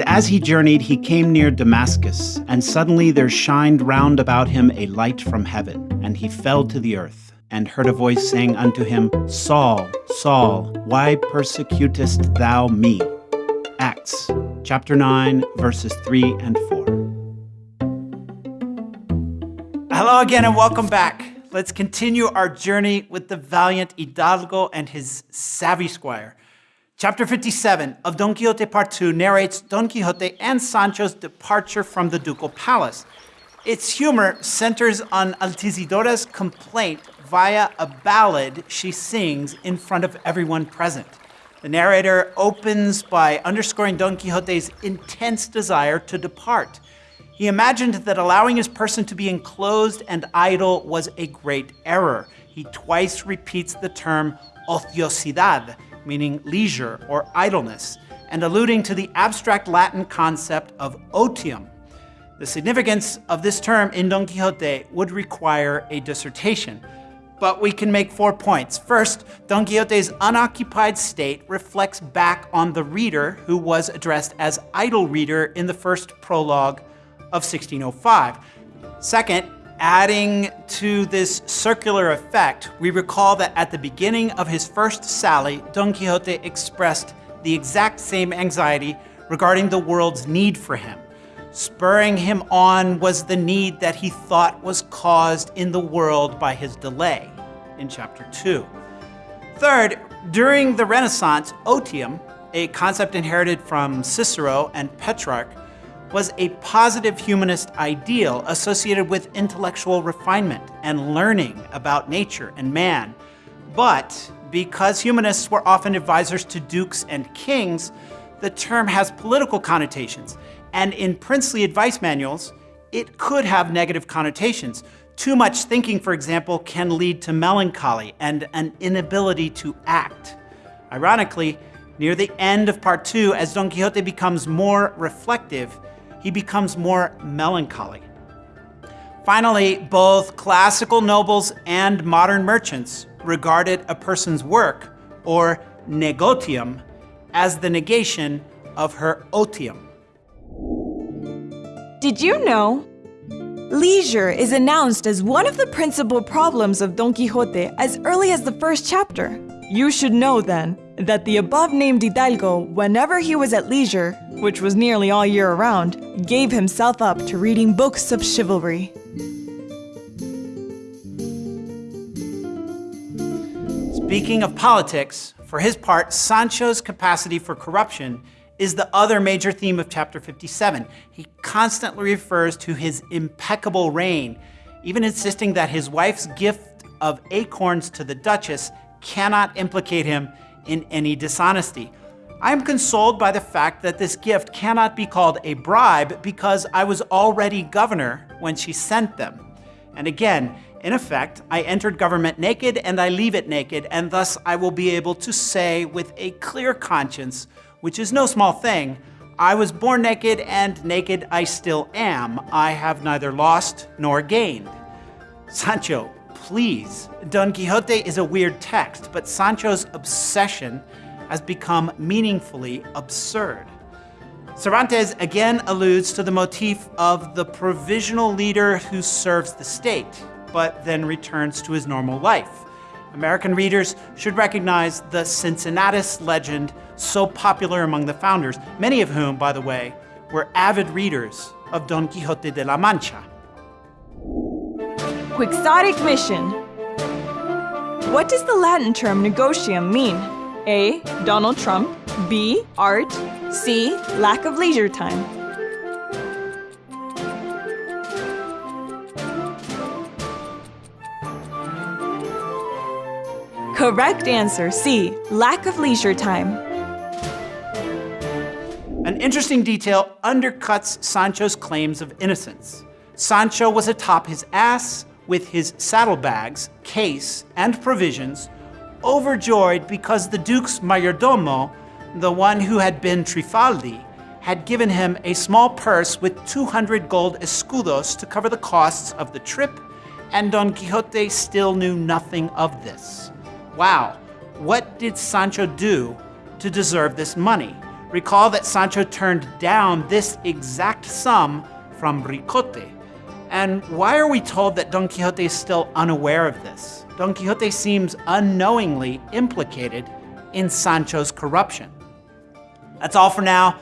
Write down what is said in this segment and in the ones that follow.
And as he journeyed, he came near Damascus, and suddenly there shined round about him a light from heaven, and he fell to the earth, and heard a voice saying unto him, Saul, Saul, why persecutest thou me? Acts chapter 9, verses 3 and 4. Hello again and welcome back. Let's continue our journey with the valiant Hidalgo and his savvy squire. Chapter 57 of Don Quixote Part 2 narrates Don Quixote and Sancho's departure from the ducal palace. Its humor centers on Altisidora's complaint via a ballad she sings in front of everyone present. The narrator opens by underscoring Don Quixote's intense desire to depart. He imagined that allowing his person to be enclosed and idle was a great error. He twice repeats the term ociosidad, meaning leisure or idleness, and alluding to the abstract Latin concept of otium. The significance of this term in Don Quixote would require a dissertation, but we can make four points. First, Don Quixote's unoccupied state reflects back on the reader who was addressed as idle reader in the first prologue of 1605. Second, Adding to this circular effect, we recall that at the beginning of his first sally, Don Quixote expressed the exact same anxiety regarding the world's need for him. Spurring him on was the need that he thought was caused in the world by his delay, in chapter 2. Third, during the Renaissance, otium, a concept inherited from Cicero and Petrarch, was a positive humanist ideal associated with intellectual refinement and learning about nature and man. But because humanists were often advisors to dukes and kings, the term has political connotations, and in princely advice manuals, it could have negative connotations. Too much thinking, for example, can lead to melancholy and an inability to act. Ironically, near the end of part two, as Don Quixote becomes more reflective, he becomes more melancholy. Finally, both classical nobles and modern merchants regarded a person's work, or negotium, as the negation of her otium. Did you know? Leisure is announced as one of the principal problems of Don Quixote as early as the first chapter. You should know then that the above named Hidalgo, whenever he was at leisure, which was nearly all year around, gave himself up to reading books of chivalry. Speaking of politics, for his part, Sancho's capacity for corruption is the other major theme of chapter 57. He constantly refers to his impeccable reign, even insisting that his wife's gift of acorns to the Duchess cannot implicate him in any dishonesty. I am consoled by the fact that this gift cannot be called a bribe because I was already governor when she sent them. And again, in effect, I entered government naked and I leave it naked, and thus I will be able to say with a clear conscience, which is no small thing, I was born naked and naked I still am. I have neither lost nor gained. Sancho, please. Don Quixote is a weird text, but Sancho's obsession has become meaningfully absurd. Cervantes again alludes to the motif of the provisional leader who serves the state, but then returns to his normal life. American readers should recognize the Cincinnatus legend so popular among the founders, many of whom, by the way, were avid readers of Don Quixote de la Mancha. Quixotic mission. What does the Latin term negotium mean? A. Donald Trump. B. Art. C. Lack of leisure time. Correct answer C. Lack of leisure time. An interesting detail undercuts Sancho's claims of innocence. Sancho was atop his ass with his saddlebags, case, and provisions, overjoyed because the Duke's mayordomo, the one who had been Trifaldi, had given him a small purse with 200 gold escudos to cover the costs of the trip, and Don Quixote still knew nothing of this. Wow, what did Sancho do to deserve this money? Recall that Sancho turned down this exact sum from Ricote. And why are we told that Don Quixote is still unaware of this? Don Quixote seems unknowingly implicated in Sancho's corruption. That's all for now.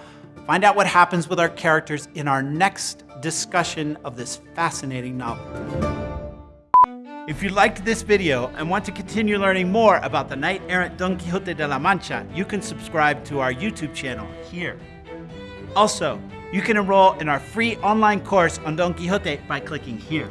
Find out what happens with our characters in our next discussion of this fascinating novel. If you liked this video and want to continue learning more about the knight-errant Don Quixote de la Mancha, you can subscribe to our YouTube channel here. Also, you can enroll in our free online course on Don Quixote by clicking here.